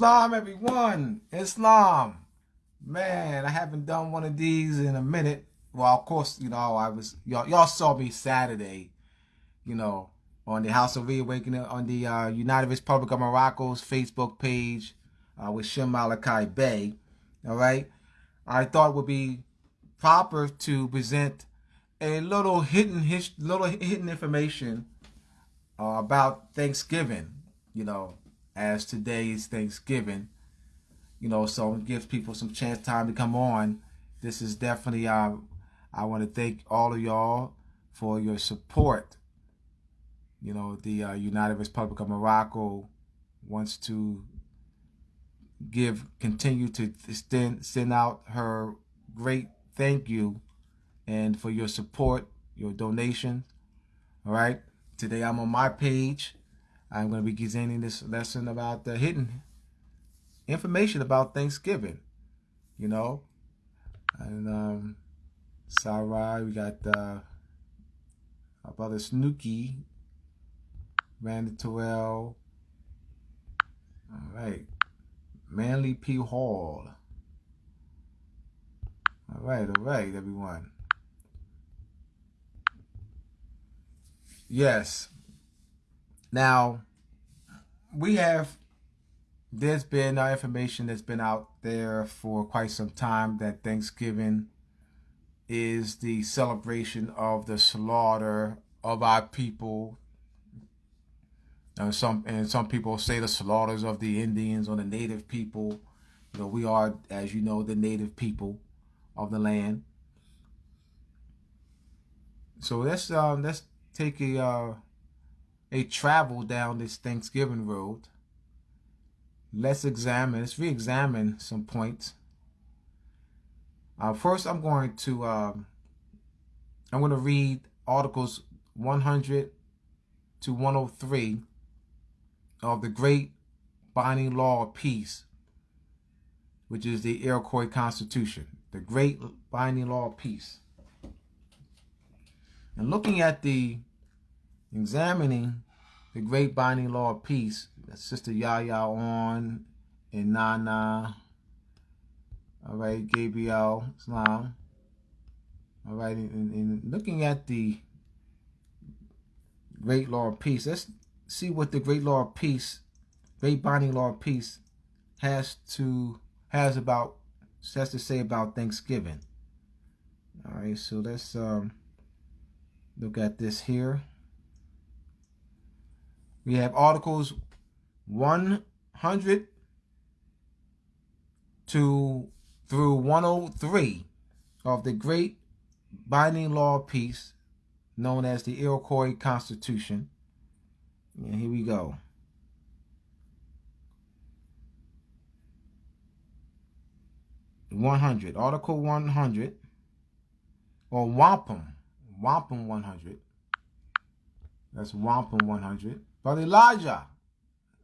Islam, everyone. Islam. Man, I haven't done one of these in a minute. Well, of course, you know, I was y'all y'all saw me Saturday, you know, on the House of Reawakening on the uh, United Republic of Morocco's Facebook page uh, with Shem Malachi Bey. All right. I thought it would be proper to present a little hidden his, little hidden information uh, about Thanksgiving. You know, as today is Thanksgiving. You know, so it gives people some chance time to come on. This is definitely uh, I want to thank all of y'all for your support. You know, the uh, United Republic of Morocco wants to give continue to send send out her great thank you and for your support, your donation. All right. Today I'm on my page. I'm going to be presenting this lesson about the hidden information about Thanksgiving. You know, and um, Sarai, we got uh, our brother Snooky, Randy Terrell. All right. Manly P. Hall. All right, all right, everyone. Yes. Now, we have, there's been uh, information that's been out there for quite some time that Thanksgiving is the celebration of the slaughter of our people and some and some people say the slaughters of the Indians or the native people. You know, we are, as you know, the native people of the land. So let's um, let's take a uh, a travel down this Thanksgiving road. Let's examine, let's re-examine some points. Uh, first, I'm going to um, I'm going to read articles 100 to 103 of the great binding law of peace, which is the Iroquois Constitution, the great binding law of peace. And looking at the, examining the great binding law of peace, that Sister Yaya on and Nana, all right, Gabriel Islam, all right, and, and looking at the great law of peace, let's see what the great law of peace, great binding law of peace, has to has about has to say about Thanksgiving. All right, so let's um, look at this here. We have articles 100 to through 103 of the great binding law of peace known as the Iroquois Constitution and here we go. One hundred, Article one hundred, or wampum, wampum one hundred. That's wampum one hundred. Brother Elijah,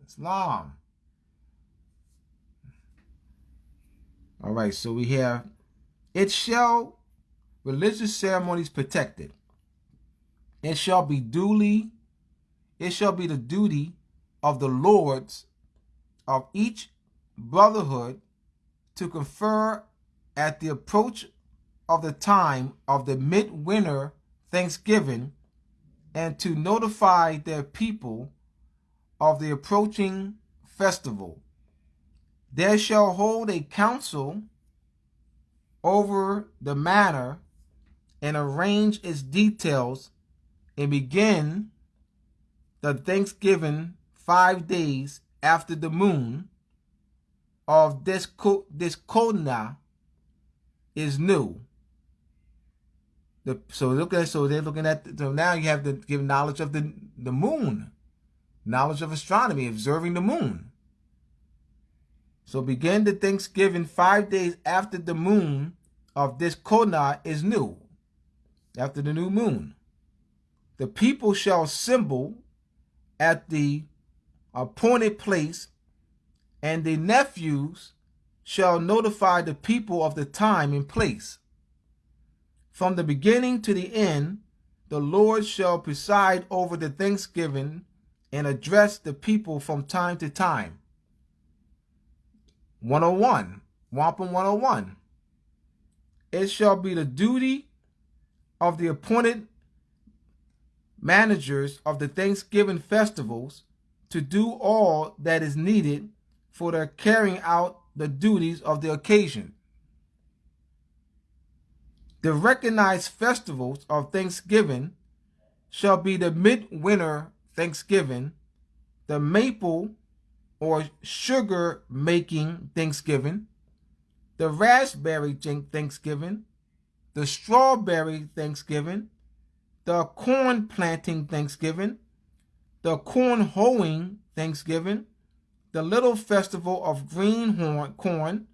Islam. All right, so we have, it shall religious ceremonies protected. It shall be duly it shall be the duty of the lords of each brotherhood to confer at the approach of the time of the midwinter thanksgiving and to notify their people of the approaching festival. There shall hold a council over the matter and arrange its details and begin the Thanksgiving five days after the moon of this this Kodna is new. The, so look at so they're looking at so now you have to give knowledge of the the moon, knowledge of astronomy, observing the moon. So begin the Thanksgiving five days after the moon of this Kona is new, after the new moon. The people shall assemble at the appointed place, and the nephews shall notify the people of the time and place. From the beginning to the end, the Lord shall preside over the thanksgiving and address the people from time to time. 101, Wampum 101. It shall be the duty of the appointed managers of the Thanksgiving festivals to do all that is needed for the carrying out the duties of the occasion. The recognized festivals of Thanksgiving shall be the midwinter Thanksgiving, the maple or sugar making Thanksgiving, the raspberry Thanksgiving, the strawberry Thanksgiving, the corn planting Thanksgiving, the corn hoeing Thanksgiving, the little festival of green corn,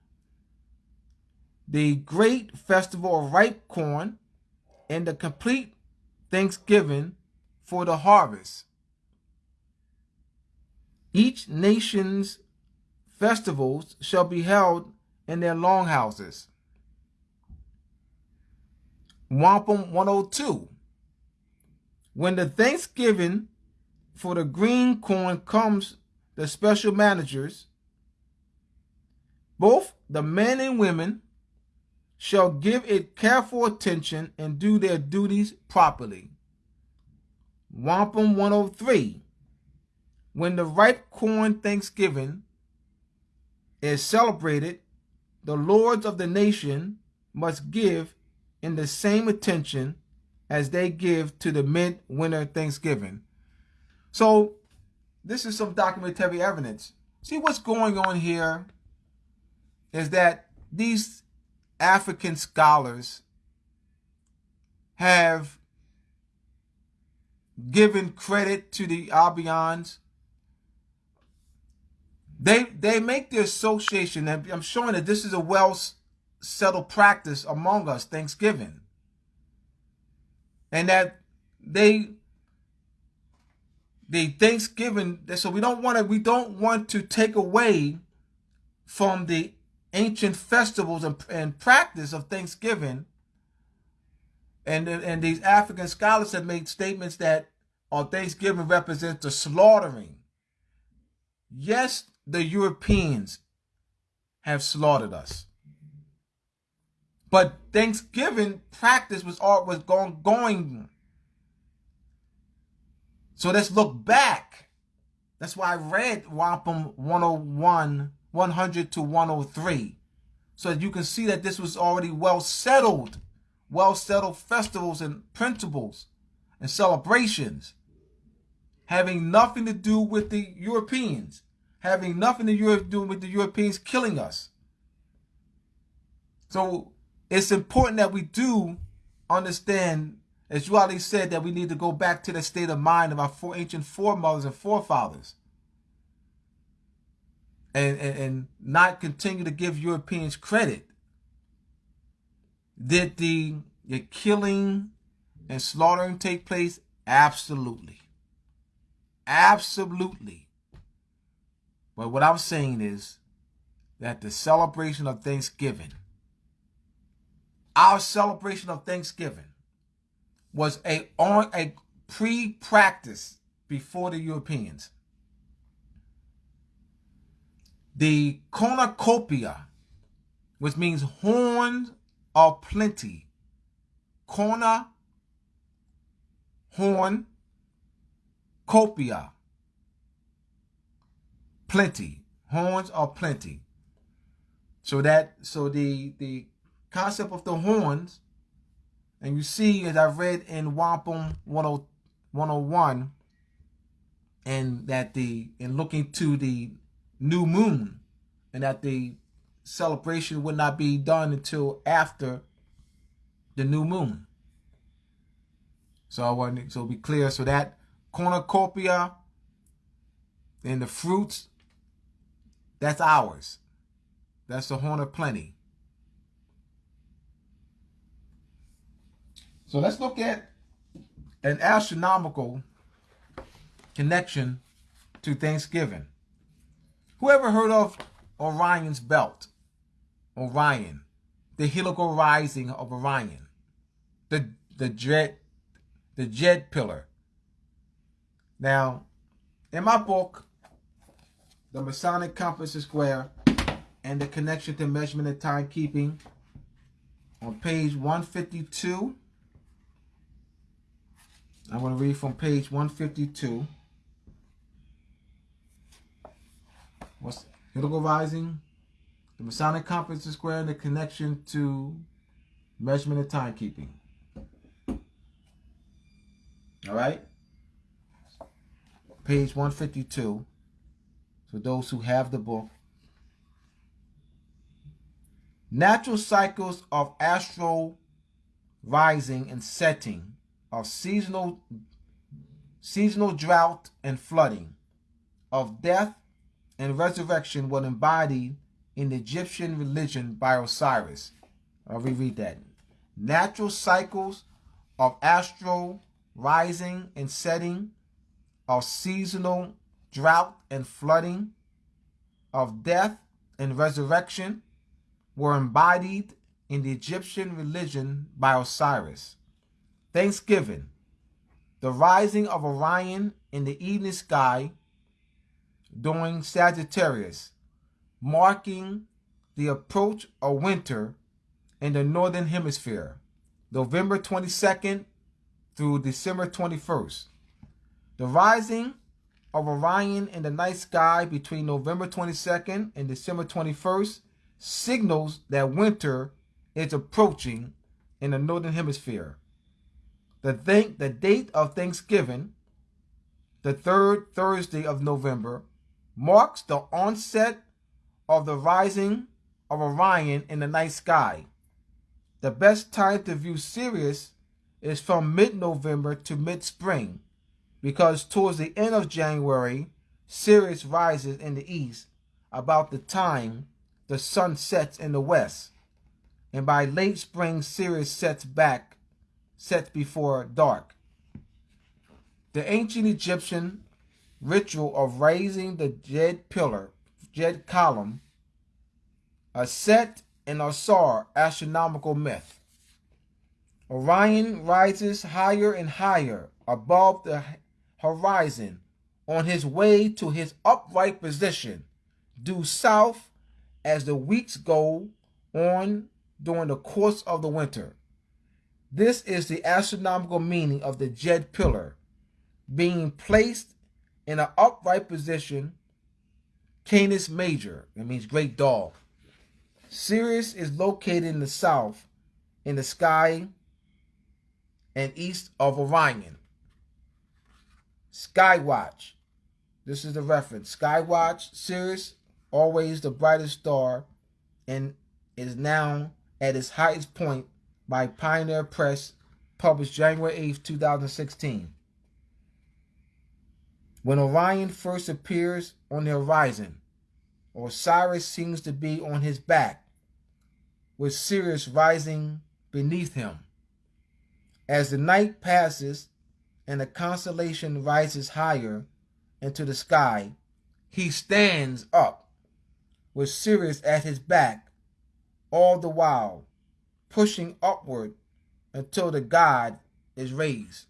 the great festival of ripe corn, and the complete Thanksgiving for the harvest. Each nation's festivals shall be held in their longhouses. Wampum 102. When the Thanksgiving for the green corn comes, the special managers, both the men and women, shall give it careful attention and do their duties properly. Wampum 103. When the ripe corn Thanksgiving is celebrated, the lords of the nation must give in the same attention as they give to the midwinter Thanksgiving. So, this is some documentary evidence. See, what's going on here is that these African scholars have given credit to the Albions. They they make the association, and I'm showing that this is a well settled practice among us, Thanksgiving. And that they the Thanksgiving, so we don't want to we don't want to take away from the ancient festivals and, and practice of Thanksgiving. And and these African scholars have made statements that on Thanksgiving represents the slaughtering. Yes, the Europeans have slaughtered us. But Thanksgiving practice was all was going going. So let's look back. That's why I read Wampum 101, 100 to 103. So you can see that this was already well settled, well settled festivals and principles and celebrations having nothing to do with the Europeans, having nothing to do with the Europeans killing us. So it's important that we do understand, as you already said, that we need to go back to the state of mind of our four ancient foremothers and forefathers. And, and, and not continue to give Europeans credit. Did the, the killing and slaughtering take place? Absolutely. Absolutely. But what I'm saying is that the celebration of Thanksgiving our celebration of Thanksgiving was a on a pre-practice before the Europeans. The cornucopia, which means horns of plenty. Corner, horn, copia, plenty. Horns of plenty. So that so the the concept of the horns, and you see, as I read in Wampum 101, and that the in looking to the new moon, and that the celebration would not be done until after the new moon. So I want to so be clear. So that cornucopia and the fruits, that's ours. That's the horn of plenty. So let's look at an astronomical connection to Thanksgiving. Whoever heard of Orion's belt? Orion, the helical rising of Orion, the the Djed, the Djed pillar. Now, in my book, The Masonic Compass is Square, and the connection to measurement and timekeeping on page 152. I'm going to read from page 152. What's helical rising? The Masonic is square and the connection to measurement and timekeeping. All right? Page 152. For those who have the book. Natural cycles of astral rising and setting, of seasonal seasonal drought and flooding, of death and resurrection were embodied in the Egyptian religion by Osiris. I'll reread that. Natural cycles of astral rising and setting, of seasonal drought and flooding, of death and resurrection were embodied in the Egyptian religion by Osiris. Thanksgiving, the rising of Orion in the evening sky during Sagittarius, marking the approach of winter in the northern hemisphere, November 22nd through December 21st. The rising of Orion in the night sky between November 22nd and December 21st signals that winter is approaching in the northern hemisphere. The, th- the date of Thanksgiving, the third Thursday of November, marks the onset of the rising of Orion in the night sky. The best time to view Sirius is from mid-November to mid-spring because towards the end of January, Sirius rises in the east about the time the sun sets in the west, and by late spring Sirius sets back, sets before dark. The ancient Egyptian ritual of raising the Djed pillar, Djed column, a Set and Osir astronomical myth. Orion rises higher and higher above the horizon on his way to his upright position, due south as the weeks go on during the course of the winter. This is the astronomical meaning of the Djed pillar, being placed in an upright position, Canis Major, it means great dog. Sirius is located in the south, in the sky, and east of Orion. Skywatch. This is the reference. Skywatch, Sirius always the brightest star, and is now at its highest point by Pioneer Press, published January 8, 2016. When Orion first appears on the horizon, Osiris seems to be on his back, with Sirius rising beneath him. As the night passes and the constellation rises higher into the sky, he stands up with Sirius at his back, all the while pushing upward until the god is raised.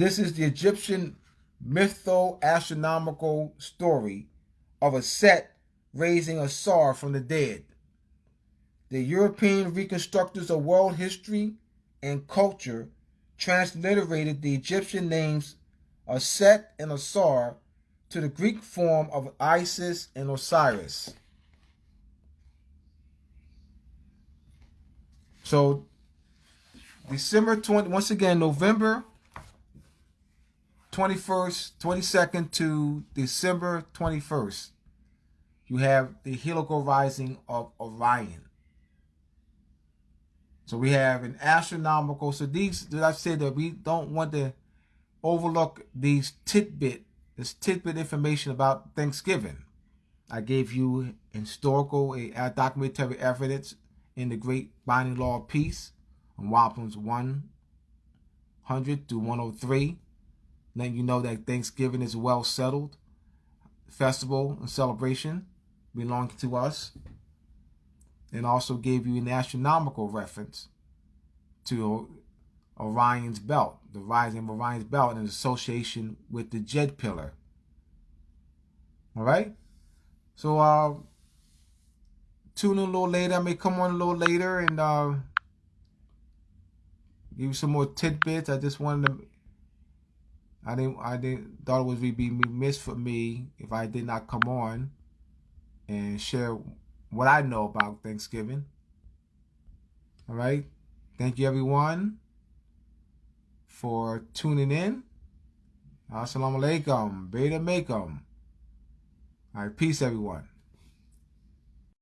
This is the Egyptian mytho-astronomical story of a Set raising Osir from the dead. The European reconstructors of world history and culture transliterated the Egyptian names Set and Osir to the Greek form of Isis and Osiris. So December 20, once again, November 21st, 22nd to December 21st, you have the helical rising of Orion. So we have an astronomical, so these, did I said that we don't want to overlook these tidbit this tidbit information about Thanksgiving. I gave you historical, a, uh, documentary evidence in the Great Binding Law of Peace on Wampums 100 to 103. Letting you know that Thanksgiving is well settled. Festival and celebration belonging to us. And also gave you an astronomical reference to Orion's belt, the rising of Orion's belt in association with the Djed pillar. All right? So uh, tune in a little later. I may come on a little later and uh, give you some more tidbits. I just wanted to. I didn't. I didn't thought it would be missed for me if I did not come on and share what I know about Thanksgiving. All right. Thank you, everyone, for tuning in. Assalamu alaikum. Beta Makum. All right. Peace, everyone.